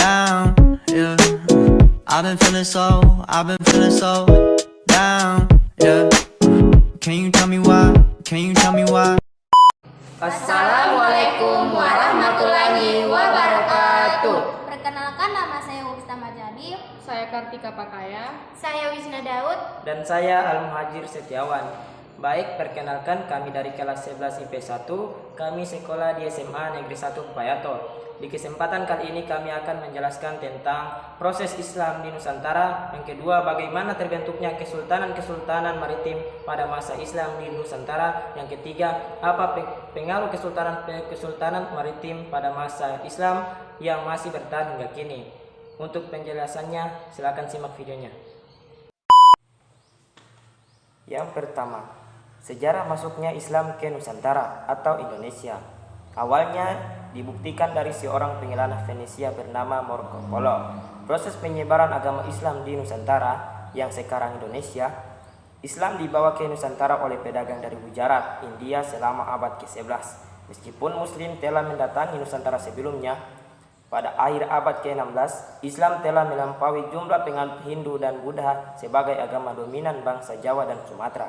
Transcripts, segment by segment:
down, yeah. I've been feeling so, I've been feeling so down, yeah. Can you tell me why? Can you tell me why? Assalamualaikum warahmatullahi wabarakatuh. Perkenalkan nama saya Wista Majadi. Saya Kartika Pakaya. Saya Wisna Daud. Dan saya Al Muhajir Setiawan. Baik, perkenalkan kami dari kelas 11 IP1, kami sekolah di SMA Negeri 1 Payato. Di kesempatan kali ini kami akan menjelaskan tentang proses Islam di Nusantara. Yang kedua, bagaimana terbentuknya kesultanan-kesultanan maritim pada masa Islam di Nusantara. Yang ketiga, apa pengaruh kesultanan-kesultanan maritim pada masa Islam yang masih bertahan hingga kini. Untuk penjelasannya, silakan simak videonya. Yang pertama, sejarah masuknya Islam ke Nusantara atau Indonesia. Awalnya dibuktikan dari seorang pengelana Venesia bernama Marco Polo. Proses penyebaran agama Islam di Nusantara yang sekarang Indonesia, Islam dibawa ke Nusantara oleh pedagang dari Gujarat, India selama abad ke-11. Meskipun Muslim telah mendatangi Nusantara sebelumnya, pada akhir abad ke-16, Islam telah melampaui jumlah penganut Hindu dan Buddha sebagai agama dominan bangsa Jawa dan Sumatera.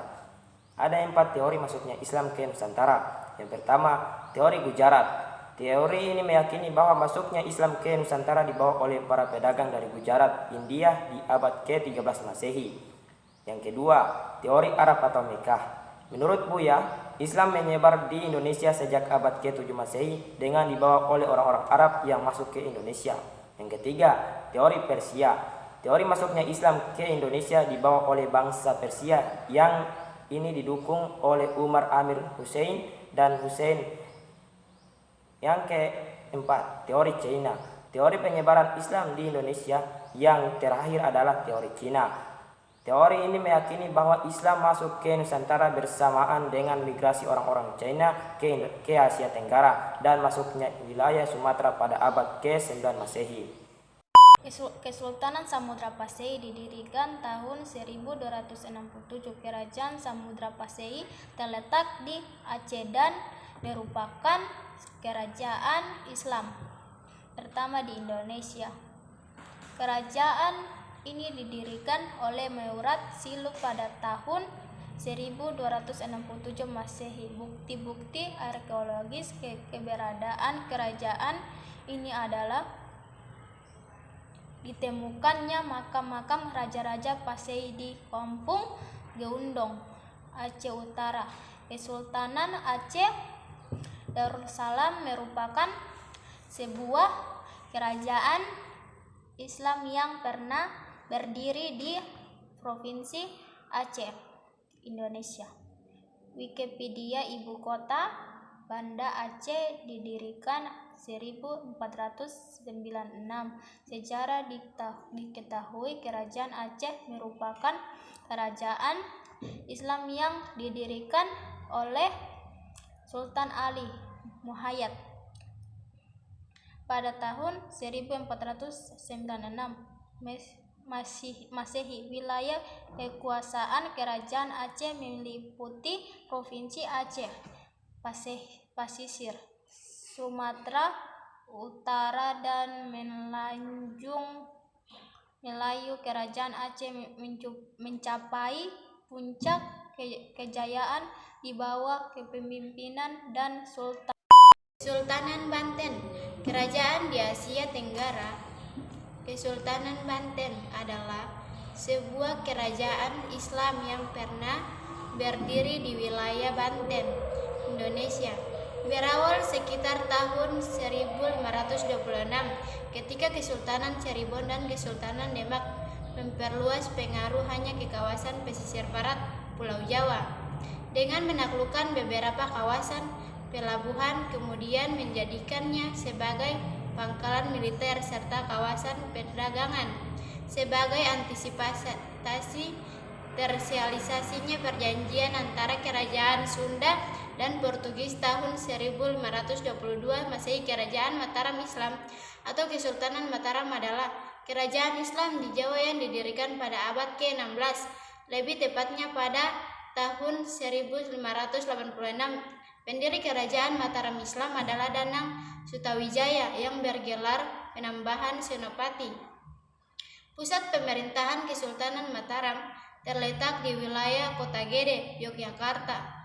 Ada empat teori masuknya Islam ke Nusantara. Yang pertama, teori Gujarat. Teori ini meyakini bahwa masuknya Islam ke Nusantara dibawa oleh para pedagang dari Gujarat, India di abad ke-13 Masehi. Yang kedua, teori Arab atau Mekah. Menurut Buya, Islam menyebar di Indonesia sejak abad ke-7 Masehi dengan dibawa oleh orang-orang Arab yang masuk ke Indonesia. Yang ketiga, teori Persia. Teori masuknya Islam ke Indonesia dibawa oleh bangsa Persia yang ini didukung oleh Umar Amir Hussein dan Hussein yang keempat, teori China. Teori penyebaran Islam di Indonesia yang terakhir adalah teori Cina. Teori ini meyakini bahwa Islam masuk ke Nusantara bersamaan dengan migrasi orang-orang China ke Asia Tenggara dan masuknya wilayah Sumatera pada abad ke-9 Masehi. Kesultanan Samudra Pasai didirikan tahun 1267. Kerajaan Samudra Pasai terletak di Aceh dan merupakan kerajaan Islam pertama di Indonesia. Kerajaan ini didirikan oleh Meurat Siluk pada tahun 1267 Masehi. Bukti-bukti arkeologis ke keberadaan kerajaan ini adalah ditemukannya makam-makam raja-raja Pasei di Kampung Geundong, Aceh Utara. Kesultanan Aceh Darussalam merupakan sebuah kerajaan Islam yang pernah berdiri di Provinsi Aceh, Indonesia. Wikipedia ibu kota Banda Aceh didirikan 1496. Sejarah diketahui kerajaan Aceh merupakan kerajaan Islam yang didirikan oleh Sultan Ali Muhayyad pada tahun 1496 masih Masehi wilayah kekuasaan kerajaan Aceh meliputi provinsi Aceh Pasih, Pasisir Sumatera Utara dan Melanjung Melayu kerajaan Aceh mencapai puncak kejayaan di bawah kepemimpinan dan Sultan Kesultanan Banten, kerajaan di Asia Tenggara. Kesultanan Banten adalah sebuah kerajaan Islam yang pernah berdiri di wilayah Banten, Indonesia. Berawal sekitar tahun 1526 ketika Kesultanan Cirebon dan Kesultanan Demak memperluas pengaruh hanya ke kawasan pesisir barat Pulau Jawa. Dengan menaklukkan beberapa kawasan pelabuhan kemudian menjadikannya sebagai pangkalan militer serta kawasan perdagangan. Sebagai antisipasi tersialisasinya perjanjian antara kerajaan Sunda dan Portugis tahun 1522 Masehi kerajaan Mataram Islam atau Kesultanan Mataram adalah kerajaan Islam di Jawa yang didirikan pada abad ke-16 lebih tepatnya pada tahun 1586. Pendiri kerajaan Mataram Islam adalah Danang Sutawijaya yang bergelar penambahan senopati. Pusat pemerintahan Kesultanan Mataram terletak di wilayah Kota Gede, Yogyakarta.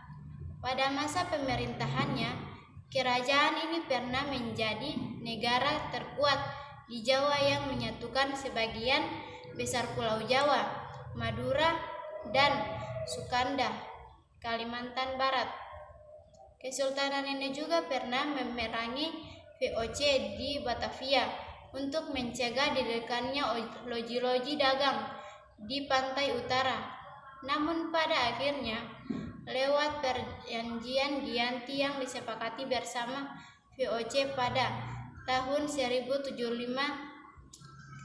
Pada masa pemerintahannya, kerajaan ini pernah menjadi negara terkuat di Jawa yang menyatukan sebagian besar Pulau Jawa, Madura, dan Sukanda, Kalimantan Barat. Kesultanan ini juga pernah memerangi VOC di Batavia untuk mencegah didirikannya loji-loji dagang di pantai utara. Namun pada akhirnya, lewat perjanjian Gianti yang disepakati bersama VOC pada tahun 1075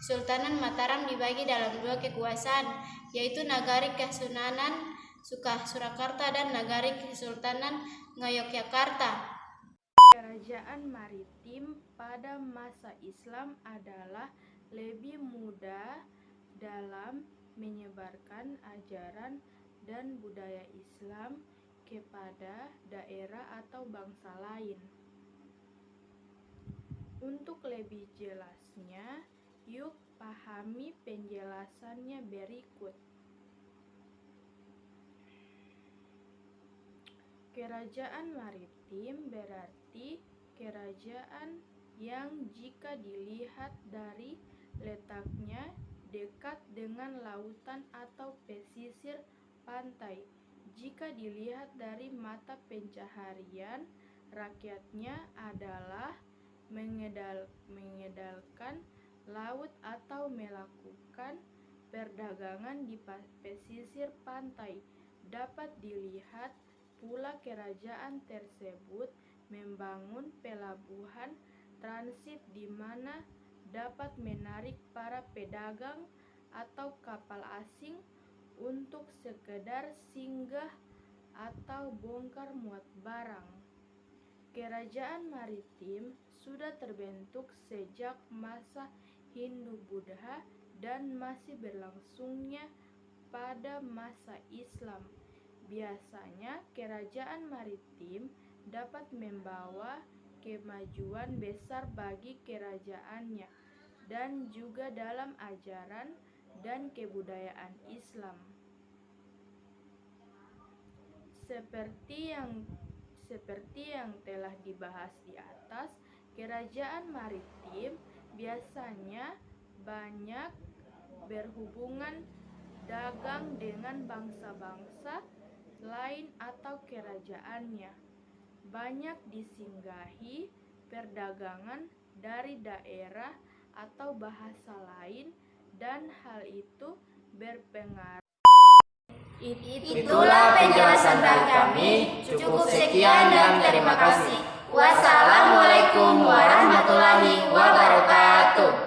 Sultanan Mataram dibagi dalam dua kekuasaan yaitu Nagari Kesunanan Suka Surakarta dan Nagari Kesultanan Ngayogyakarta. Kerajaan maritim pada masa Islam adalah lebih mudah dalam menyebarkan ajaran dan budaya Islam kepada daerah atau bangsa lain. Untuk lebih jelasnya, yuk pahami penjelasannya berikut. Kerajaan maritim berarti kerajaan yang jika dilihat dari letaknya dekat dengan lautan atau pesisir pantai. Jika dilihat dari mata pencaharian, rakyatnya adalah mengedal, mengedalkan laut atau melakukan perdagangan di pesisir pantai. Dapat dilihat pula kerajaan tersebut membangun pelabuhan transit di mana dapat menarik para pedagang atau kapal asing untuk sekedar singgah atau bongkar muat barang. Kerajaan maritim sudah terbentuk sejak masa Hindu-Buddha dan masih berlangsungnya pada masa Islam. Biasanya, kerajaan maritim dapat membawa kemajuan besar bagi kerajaannya dan juga dalam ajaran dan kebudayaan Islam. Seperti yang seperti yang telah dibahas di atas, Kerajaan maritim biasanya banyak berhubungan dagang dengan bangsa-bangsa lain atau kerajaannya. Banyak disinggahi perdagangan dari daerah atau bahasa lain dan hal itu berpengaruh. Itulah penjelasan dari kami. Cukup sekian dan terima kasih. Wassalamualaikum warahmatullahi wabarakatuh.